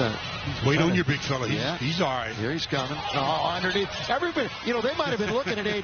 uh, Wait on your big fella. He's, Yeah. he's all right. here he's coming. Oh, underneath. Everybody, you know, they might have been looking at AD